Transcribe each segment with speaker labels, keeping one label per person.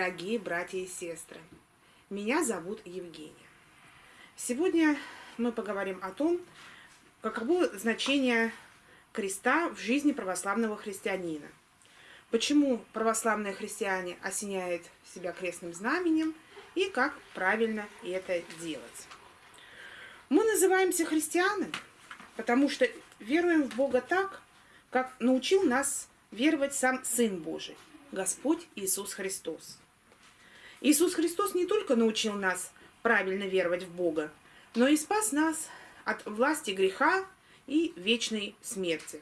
Speaker 1: Дорогие братья и сестры! Меня зовут Евгения. Сегодня мы поговорим о том, каково значение креста в жизни православного христианина. Почему православные христиане осеняют себя крестным знаменем и как правильно это делать. Мы называемся христианами, потому что веруем в Бога так, как научил нас веровать сам Сын Божий – Господь Иисус Христос. Иисус Христос не только научил нас правильно веровать в Бога, но и спас нас от власти греха и вечной смерти.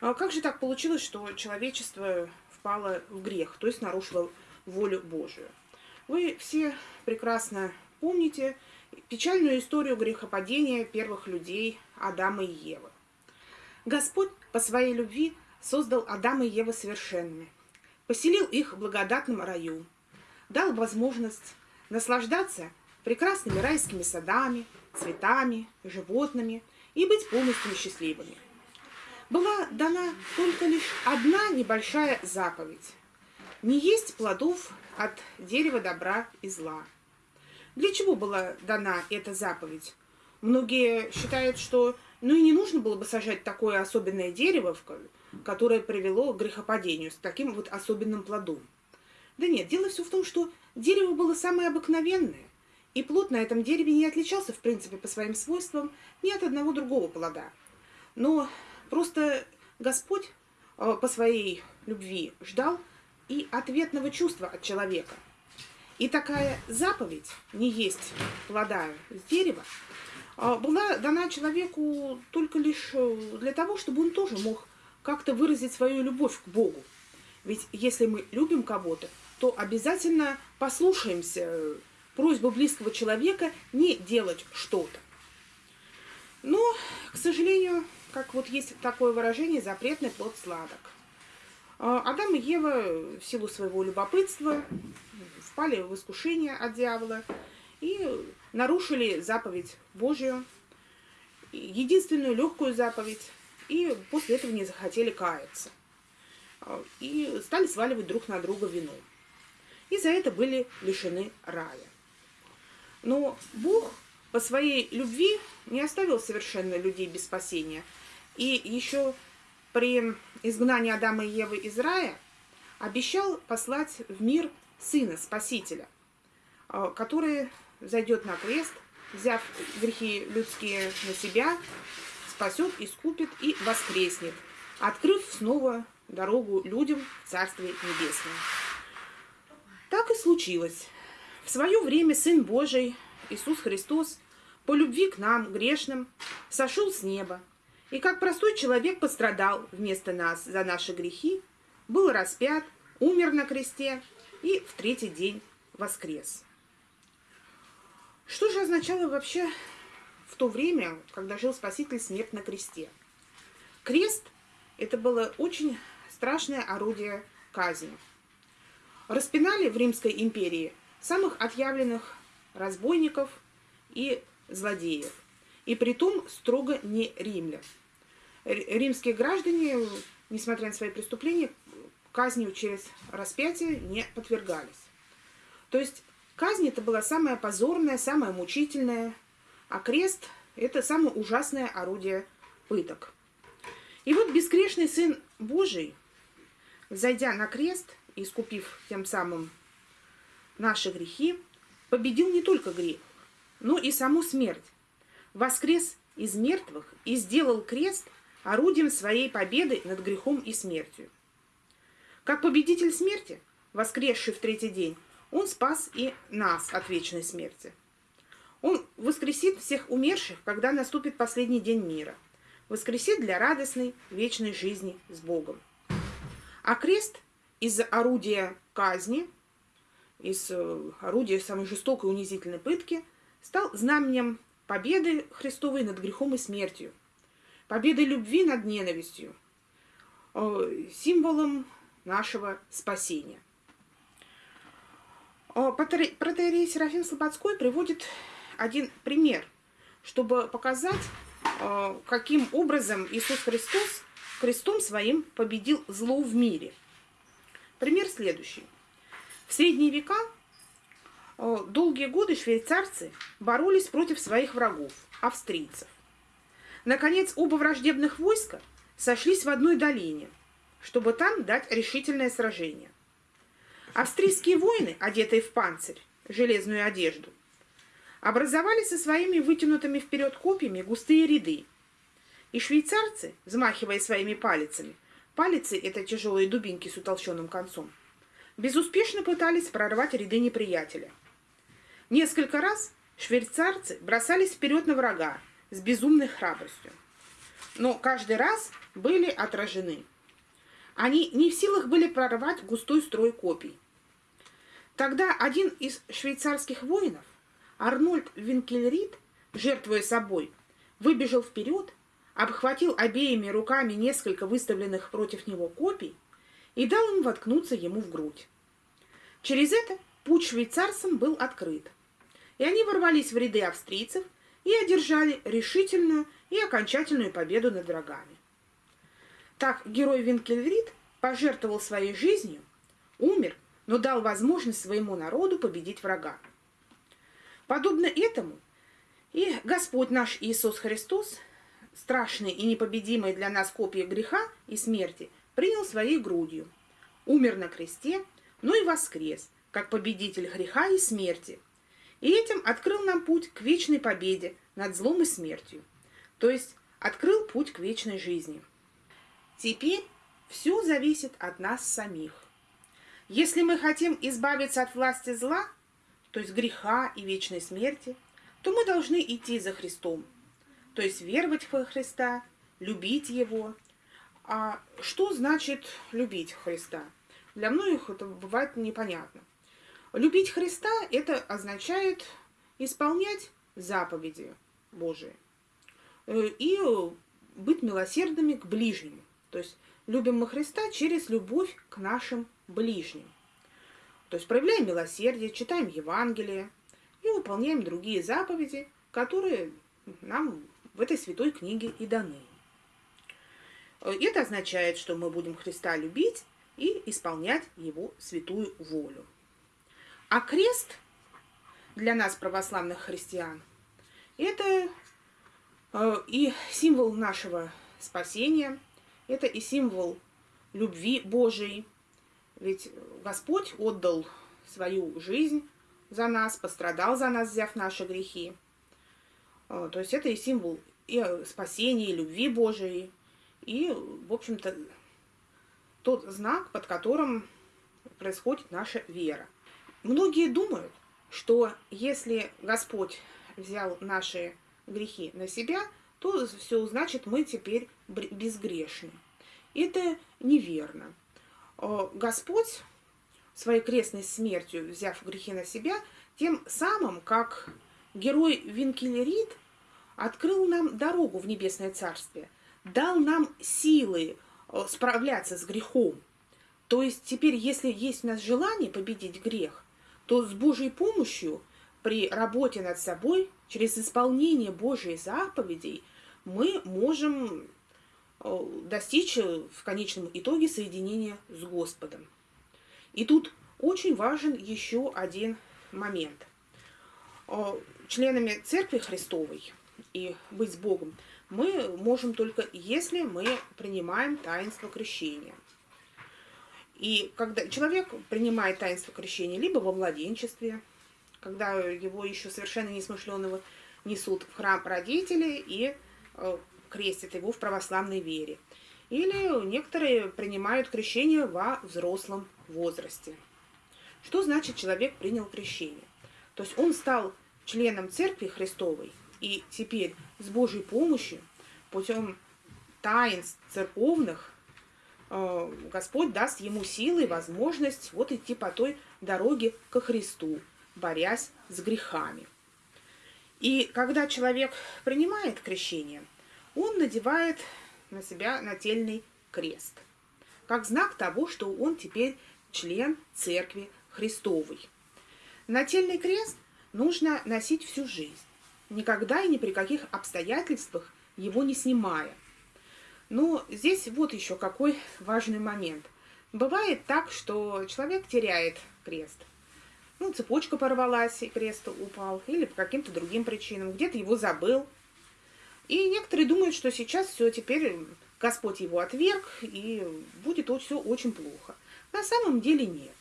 Speaker 1: А как же так получилось, что человечество впало в грех, то есть нарушило волю Божию? Вы все прекрасно помните печальную историю грехопадения первых людей Адама и Евы. Господь по своей любви создал Адама и Еву совершенными – поселил их в благодатном раю, дал возможность наслаждаться прекрасными райскими садами, цветами, животными и быть полностью счастливыми. Была дана только лишь одна небольшая заповедь – не есть плодов от дерева добра и зла. Для чего была дана эта заповедь? Многие считают, что ну и не нужно было бы сажать такое особенное дерево, которое привело к грехопадению с таким вот особенным плодом. Да нет, дело все в том, что дерево было самое обыкновенное, и плод на этом дереве не отличался, в принципе, по своим свойствам ни от одного другого плода. Но просто Господь э, по своей любви ждал и ответного чувства от человека. И такая заповедь не есть плода с дерева э, была дана человеку только лишь э, для того, чтобы он тоже мог как-то выразить свою любовь к Богу. Ведь если мы любим кого-то, то обязательно послушаемся просьбы близкого человека не делать что-то. Но, к сожалению, как вот есть такое выражение, запретный плод сладок. А, Адам и Ева в силу своего любопытства впали в искушение от дьявола и нарушили заповедь Божью, единственную легкую заповедь, и после этого не захотели каяться. А, и стали сваливать друг на друга вину. И за это были лишены рая. Но Бог по своей любви не оставил совершенно людей без спасения. И еще при изгнании Адама и Евы из рая обещал послать в мир Сына, Спасителя, а, который зайдет на крест, взяв грехи людские на себя, спасет, искупит и воскреснет, открыв снова дорогу людям в Царствие Небесное. Так и случилось. В свое время Сын Божий, Иисус Христос, по любви к нам, грешным, сошел с неба, и как простой человек пострадал вместо нас за наши грехи, был распят, умер на кресте и в третий день воскрес. Что же означало вообще в то время, когда жил Спаситель смерть на кресте. Крест – это было очень страшное орудие казни. Распинали в Римской империи самых отъявленных разбойников и злодеев. И при том строго не римлян. Римские граждане, несмотря на свои преступления, казнью через распятие не подвергались. То есть казнь это была самая позорная, самая мучительная, а крест – это самое ужасное орудие пыток. И вот бескрешный Сын Божий, зайдя на крест, искупив тем самым наши грехи, победил не только грех, но и саму смерть. Воскрес из мертвых и сделал крест орудием своей победы над грехом и смертью. Как победитель смерти, воскресший в третий день, он спас и нас от вечной смерти – он воскресит всех умерших, когда наступит последний день мира. Воскресит для радостной вечной жизни с Богом. А крест из орудия казни, из э, орудия самой жестокой унизительной пытки, стал знаменем победы Христовой над грехом и смертью, победы любви над ненавистью, э, символом нашего спасения. Э, протеерей Серафим Слободской приводит один пример, чтобы показать, каким образом Иисус Христос крестом своим победил зло в мире. Пример следующий. В средние века э, долгие годы швейцарцы боролись против своих врагов, австрийцев. Наконец, оба враждебных войска сошлись в одной долине, чтобы там дать решительное сражение. Австрийские воины, одетые в панцирь, железную одежду, образовали со своими вытянутыми вперед копьями густые ряды. И швейцарцы, взмахивая своими палицами, палицы – это тяжелые дубинки с утолщенным концом, безуспешно пытались прорвать ряды неприятеля. Несколько раз швейцарцы бросались вперед на врага с безумной храбростью, но каждый раз были отражены. Они не в силах были прорвать густой строй копий. Тогда один из швейцарских воинов, Арнольд Винкельрид, жертвуя собой, выбежал вперед, обхватил обеими руками несколько выставленных против него копий и дал им воткнуться ему в грудь. Через это путь швейцарцам был открыт, и они ворвались в ряды австрийцев и одержали решительную и окончательную победу над врагами. Так герой Винкельрид пожертвовал своей жизнью, умер, но дал возможность своему народу победить врага. Подобно этому и Господь наш Иисус Христос, страшный и непобедимый для нас копия греха и смерти, принял своей грудью, умер на кресте, но и воскрес, как победитель греха и смерти, и этим открыл нам путь к вечной победе над злом и смертью, то есть открыл путь к вечной жизни. Теперь все зависит от нас самих. Если мы хотим избавиться от власти зла, то есть греха и вечной смерти, то мы должны идти за Христом, то есть веровать в Христа, любить Его. А что значит любить Христа? Для многих это бывает непонятно. Любить Христа – это означает исполнять заповеди Божии э, и быть милосердными к ближнему. То есть любим мы Христа через любовь к нашим ближним. То есть проявляем милосердие, читаем Евангелие и выполняем другие заповеди, которые нам в этой святой книге и даны. Это означает, что мы будем Христа любить и исполнять Его святую волю. А крест для нас, православных христиан, это э, и символ нашего спасения, это и символ любви Божией. Ведь Господь отдал свою жизнь за нас, пострадал за нас, взяв наши грехи. Э, то есть это и символ и спасения, и любви Божией, и, в общем-то, тот знак, под которым происходит наша вера. Многие думают, что если Господь взял наши грехи на себя, то все значит мы теперь безгрешны. Это неверно. Э, Господь своей крестной смертью, взяв грехи на себя, тем самым, как герой Винкелерит, открыл нам дорогу в Небесное Царствие, дал нам силы э, справляться с грехом. То есть теперь, если есть у нас желание победить грех, то с Божьей помощью при работе над собой, через исполнение Божьей заповедей, мы можем э, достичь э, в конечном итоге соединения с Господом. И тут очень важен еще один момент. Членами Церкви Христовой и быть с Богом мы можем только, если мы принимаем таинство крещения. И когда человек принимает таинство крещения либо во младенчестве, когда его еще совершенно несмышленного несут в храм родители и э, крестят его в православной вере. Или некоторые принимают крещение во взрослом возрасте. Что значит человек принял крещение? То есть он стал членом Церкви Христовой, и теперь с Божьей помощью, путем таинств церковных, э, Господь даст ему силы и возможность вот идти по той дороге ко Христу, борясь с грехами. И когда человек принимает крещение, он надевает на себя нательный крест, как знак того, что он теперь член Церкви Христовой. Нательный крест нужно носить всю жизнь, никогда и ни при каких обстоятельствах его не снимая. Но здесь вот еще какой важный момент. Бывает так, что человек теряет крест. Ну, цепочка порвалась, и крест упал, или по каким-то другим причинам, где-то его забыл. И некоторые думают, что сейчас все, теперь Господь его отверг, и будет все очень плохо. На самом деле нет.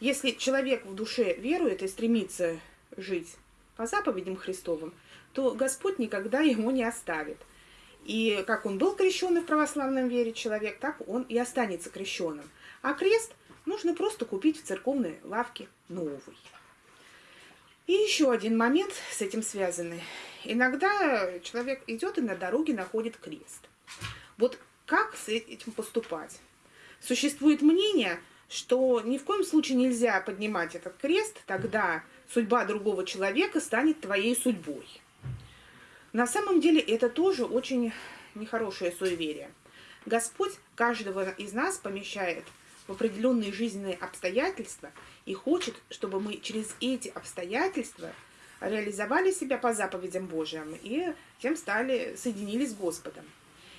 Speaker 1: Если человек в душе верует и стремится жить по заповедям Христовым, то Господь никогда ему не оставит. И как он был крещенный в православном вере человек, так он и останется крещенным. А крест нужно просто купить в церковной лавке новый. И еще один момент с этим связанный. Иногда человек идет и на дороге находит крест. Вот как с этим поступать? Существует мнение, что ни в коем случае нельзя поднимать этот крест, тогда судьба другого человека станет твоей судьбой. На самом деле это тоже очень нехорошее суеверие. Господь каждого из нас помещает в определенные жизненные обстоятельства и хочет, чтобы мы через эти обстоятельства реализовали себя по заповедям Божьим и тем стали, соединились с Господом.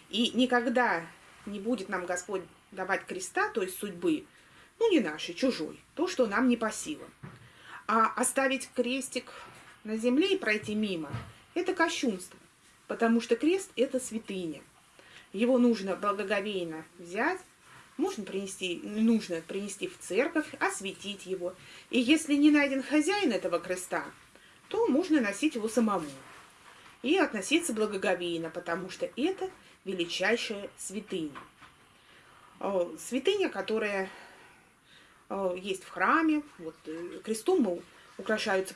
Speaker 1: И никогда не будет нам Господь давать креста, то есть судьбы, ну не нашей, чужой, то, что нам не по силам. А оставить крестик на земле и пройти мимо – это кощунство, потому что крест – это святыня. Его нужно благоговейно взять, можно принести, нужно принести в церковь, осветить его. И если не найден хозяин этого креста, то можно носить его самому. И относиться благоговейно, потому что это величайшая святыня. Святыня, которая есть в храме. Вот, э, крестом украшаются,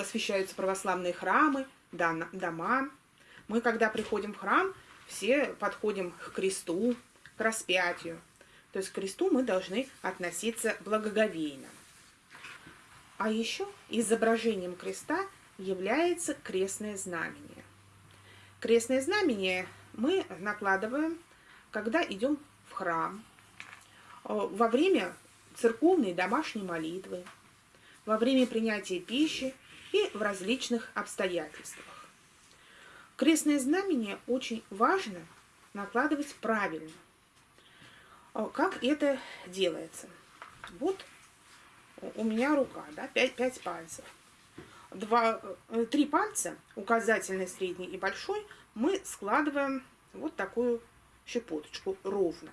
Speaker 1: освещаются православные храмы, дома. Мы, когда приходим в храм, все подходим к кресту, к распятию. То есть к кресту мы должны относиться благоговейно. А еще изображением креста является крестное знамение. Крестное знамение мы накладываем, когда идем в храм, э, во время церковной домашней молитвы, во время принятия пищи и в различных обстоятельствах. Крестное знамение очень важно накладывать правильно. Э, как это делается? Вот у меня рука, да, 5, 5 пальцев. Два, э, три пальца, указательный, средний и большой, мы складываем вот такую щепоточку ровно.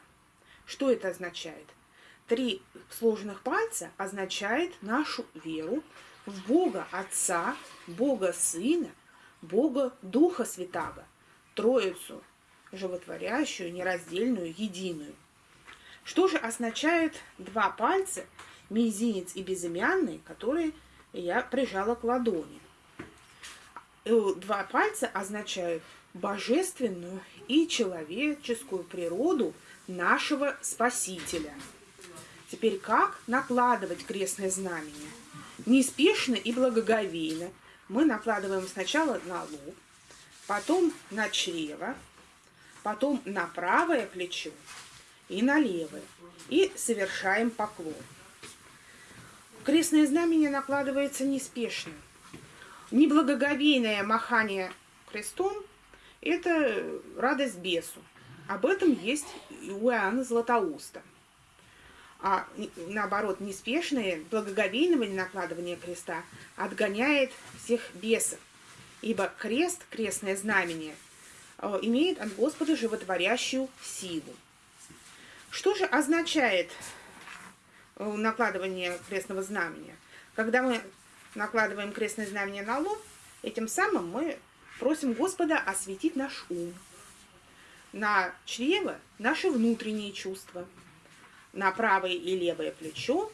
Speaker 1: Что это означает? Три сложных пальца означает нашу веру в Бога Отца, Бога Сына, Бога Духа Святаго, Троицу, животворящую, нераздельную, единую. Что же означают два пальца, мизинец и безымянный, которые я прижала к ладони? Э, два пальца означают божественную и человеческую природу нашего Спасителя. Теперь как накладывать крестное знамение? Неспешно и благоговейно мы накладываем сначала на лоб, потом на чрево, потом на правое плечо и на левое. И совершаем поклон. Крестное знамение накладывается неспешно. Неблагоговейное махание крестом – это радость бесу. Об этом есть у Иоанна Златоуста. А наоборот, неспешное, благоговейное накладывание креста отгоняет всех бесов. Ибо крест, крестное знамение, э, имеет от Господа животворящую силу. Что же означает э, накладывание крестного знамения? Когда мы накладываем крестное знамение на лоб, этим самым мы Просим Господа осветить наш ум, на чрево наши внутренние чувства, на правое и левое плечо.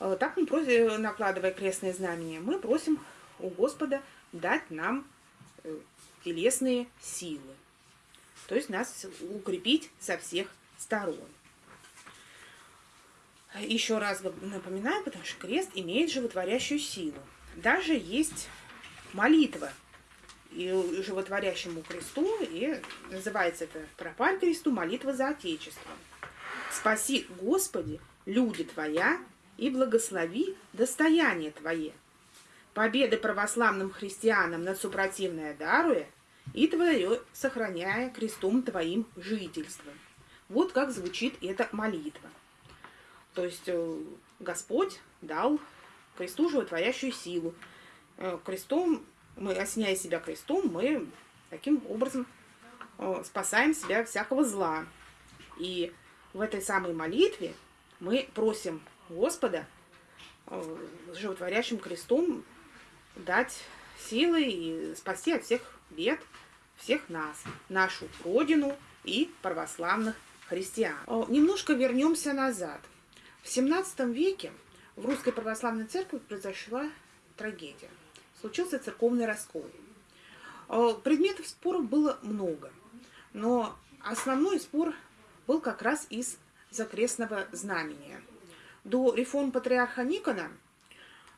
Speaker 1: Э, так мы просим, накладывая крестное знамение, мы просим у Господа дать нам э, телесные силы. То есть нас укрепить со всех сторон. Еще раз напоминаю, потому что крест имеет животворящую силу. Даже есть молитва – и животворящему кресту, и называется это «Пропаль кресту, молитва за Отечество». «Спаси, Господи, люди Твоя, и благослови достояние Твое. Победы православным христианам над супротивное даруя, и Твое сохраняя крестом Твоим жительство». Вот как звучит эта молитва. То есть э, Господь дал кресту животворящую силу. Э, крестом, мы, осеняя себя крестом, мы таким образом э, спасаем себя всякого зла. И в этой самой молитве мы просим Господа э, животворящим крестом дать силы и спасти от всех бед всех нас, нашу Родину и православных христиан. Немножко вернемся назад. В 17 веке в Русской Православной Церкви произошла трагедия. Случился церковный раскол. Предметов споров было много, но основной спор был как раз из закрестного знамения. До реформ патриарха Никона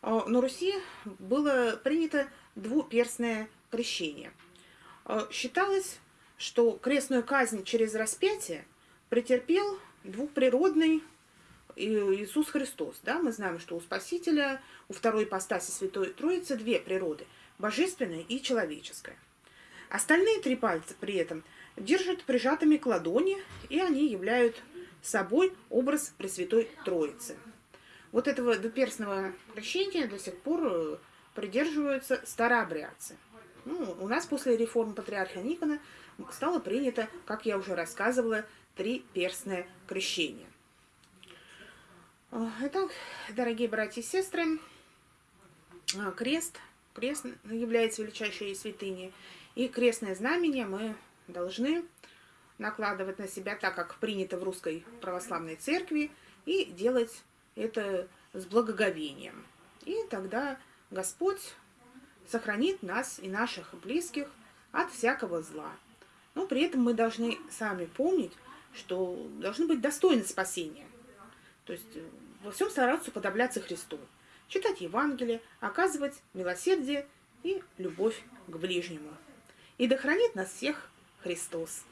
Speaker 1: э, на Руси было принято двуперстное крещение. Э, считалось, что крестную казнь через распятие претерпел двухприродный Иисус Христос. Да? Мы знаем, что у Спасителя, у второй ипостаси Святой Троицы две природы – божественная и человеческая. Остальные три пальца при этом держат прижатыми к ладони, и они являют собой образ Пресвятой Троицы. Вот этого двуперстного крещения до сих пор э, придерживаются старообрядцы. Ну, у нас после реформы патриарха Никона стало принято, как я уже рассказывала, триперстное крещение. Э, итак, дорогие братья и сестры, э, крест, крест является величайшей святыней, и крестное знамение мы должны накладывать на себя так, как принято в русской православной церкви, и делать это с благоговением. И тогда Господь сохранит нас и наших близких от всякого зла. Но при этом мы должны сами помнить, что должны быть достойны спасения. То есть э, во всем стараться подобляться Христу. Читать Евангелие, оказывать милосердие и любовь к ближнему. И да хранит нас всех Христос.